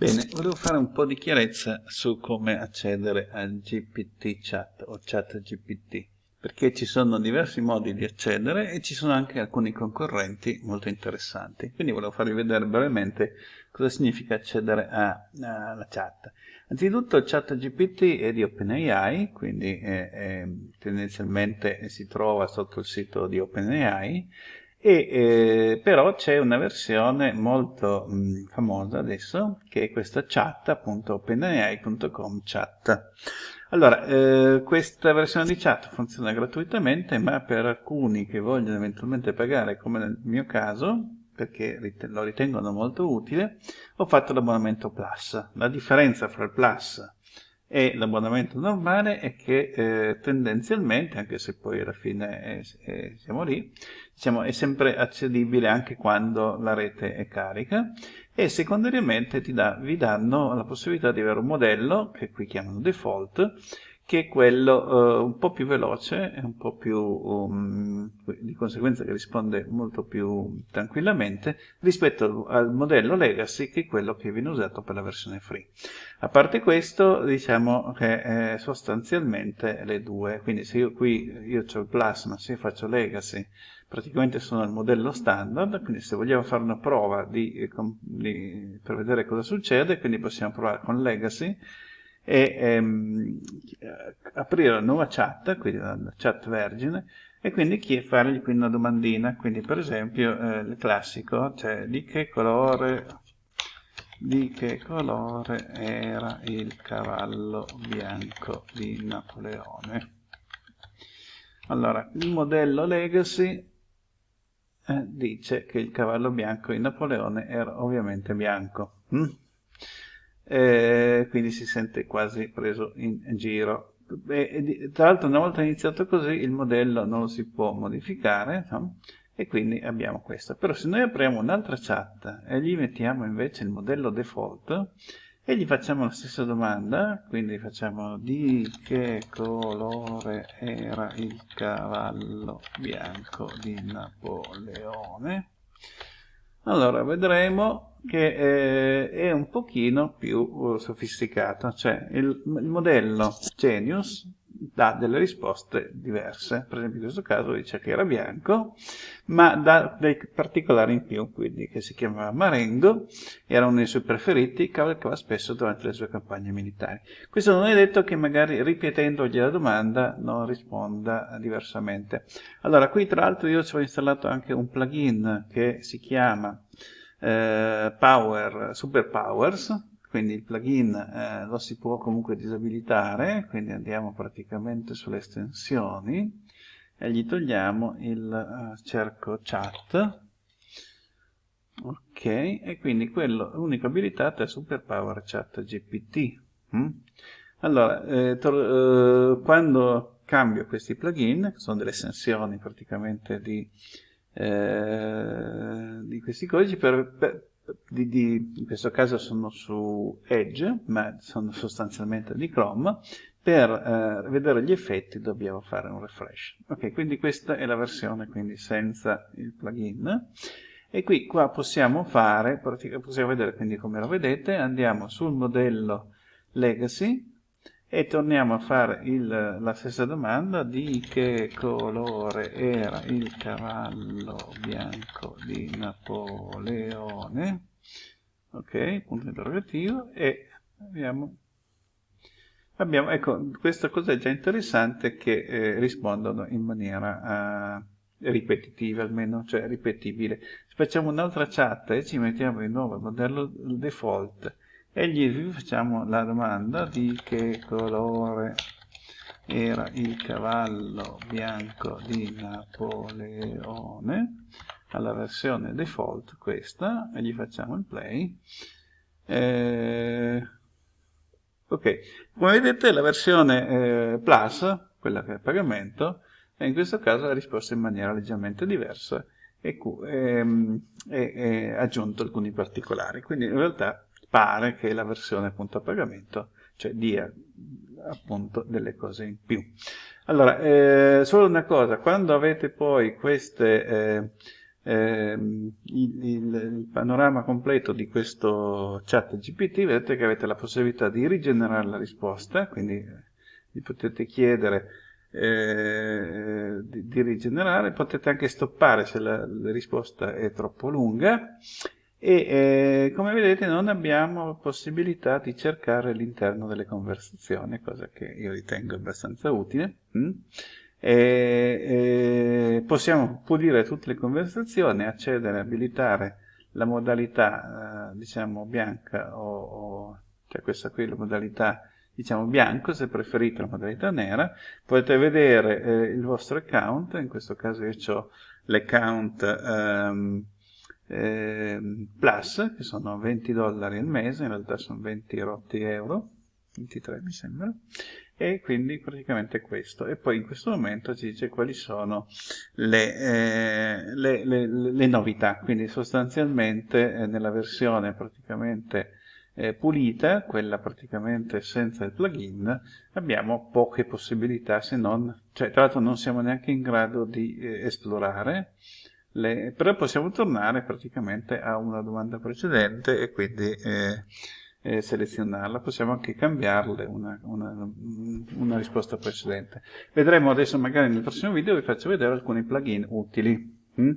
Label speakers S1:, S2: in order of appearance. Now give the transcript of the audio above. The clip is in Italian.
S1: Bene, volevo fare un po' di chiarezza su come accedere al GPT chat o chat GPT, perché ci sono diversi modi di accedere e ci sono anche alcuni concorrenti molto interessanti. Quindi volevo farvi vedere brevemente cosa significa accedere alla chat. Anzitutto chat GPT è di OpenAI, quindi è, è, tendenzialmente si trova sotto il sito di OpenAI, e eh, però c'è una versione molto mh, famosa adesso che è questa chat appunto openai.com chat. Allora eh, questa versione di chat funziona gratuitamente ma per alcuni che vogliono eventualmente pagare come nel mio caso perché lo ritengono molto utile ho fatto l'abbonamento plus. La differenza fra il plus e l'abbonamento normale è che eh, tendenzialmente, anche se poi alla fine è, è, siamo lì, diciamo, è sempre accedibile anche quando la rete è carica e secondariamente da, vi danno la possibilità di avere un modello, che qui chiamano default, che è quello uh, un po' più veloce e un po' più, um, di conseguenza che risponde molto più tranquillamente rispetto al modello legacy che è quello che viene usato per la versione free. A parte questo diciamo che eh, sostanzialmente le due, quindi se io qui io ho il plus ma se io faccio legacy praticamente sono il modello standard, quindi se vogliamo fare una prova di, di, per vedere cosa succede, quindi possiamo provare con legacy e ehm, aprire la nuova chat, quindi la chat vergine, e quindi fargli qui una domandina, quindi per esempio eh, il classico, cioè di che colore di che colore era il cavallo bianco di Napoleone. Allora, il modello Legacy eh, dice che il cavallo bianco di Napoleone era ovviamente bianco. Hm? Eh, quindi si sente quasi preso in giro. E, tra l'altro una volta iniziato così il modello non lo si può modificare no? e quindi abbiamo questo. Però se noi apriamo un'altra chat e gli mettiamo invece il modello default e gli facciamo la stessa domanda, quindi facciamo di che colore era il cavallo bianco di Napoleone, allora vedremo che eh, è un pochino più uh, sofisticato, cioè il, il, modello Genius dà delle risposte diverse, per esempio in questo caso dice che era bianco, ma dà dei particolari in più, quindi che si chiamava Marengo, era uno dei suoi preferiti, cavalcava spesso durante le sue campagne militari. Questo non è detto che magari ripetendogli la domanda non risponda diversamente. Allora, qui tra l'altro io ci ho installato anche un plugin che si chiama eh, Power, Super Powers, quindi il plugin eh, lo si può comunque disabilitare, quindi andiamo praticamente sulle estensioni e gli togliamo il uh, cerco chat, ok, e quindi quello unico abilitato è Super Power Chat GPT. Mm? Allora, eh, eh, quando cambio questi plugin, che sono delle estensioni praticamente di, eh, questi codici, per, per di, di, in questo caso sono su Edge, ma sono sostanzialmente di Chrome, per eh, vedere gli effetti dobbiamo fare un refresh. Ok, quindi questa è la versione quindi senza il plugin. E qui qua possiamo fare, possiamo vedere quindi come lo vedete, andiamo sul modello Legacy e torniamo a fare il, la stessa domanda di che colore era il cavallo bianco di Napoleone. Ok, punto interrogativo e abbiamo, abbiamo ecco, questa cosa è già interessante che eh, rispondono in maniera uh, ripetitiva almeno, cioè ripetibile. Facciamo un'altra chat e ci mettiamo di nuovo il modello default e gli facciamo la domanda di che colore era il cavallo bianco di Napoleone. Alla versione default questa e gli facciamo il play. Eh, ok. Come vedete la versione eh, plus quella che è a pagamento e in questo caso ha risposto in maniera leggermente diversa e, ehm, e, e aggiunto alcuni particolari. Quindi in realtà pare che la versione appunto a pagamento, cioè dia appunto delle cose in più. Allora, eh, solo una cosa, quando avete poi queste, eh, eh, il, il, il, panorama completo di questo chat GPT, vedete che avete la possibilità di rigenerare la risposta, quindi vi potete chiedere eh, di, di, rigenerare, potete anche stoppare se la, la risposta è troppo lunga e eh, come vedete non abbiamo possibilità di cercare all'interno delle conversazioni, cosa che io ritengo abbastanza utile. Mm? E, e possiamo pulire tutte le conversazioni, accedere, abilitare la modalità eh, diciamo bianca o, o cioè questa qui la modalità diciamo bianco se preferite la modalità nera potete vedere eh, il vostro account in questo caso io ho l'account ehm, eh, plus che sono 20 dollari al mese in realtà sono 20 rotti euro 23 mi sembra e quindi praticamente questo. E poi in questo momento ci dice quali sono le, eh, le, le, le novità. Quindi sostanzialmente eh, nella versione praticamente eh, pulita quella praticamente senza il plugin abbiamo poche possibilità se non cioè tra l'altro non siamo neanche in grado di eh, esplorare le, però possiamo tornare praticamente a una domanda precedente e quindi eh, eh, selezionarla, possiamo anche cambiarle una, una, una, risposta precedente. Vedremo adesso magari nel prossimo video vi faccio vedere alcuni plugin utili. Mm?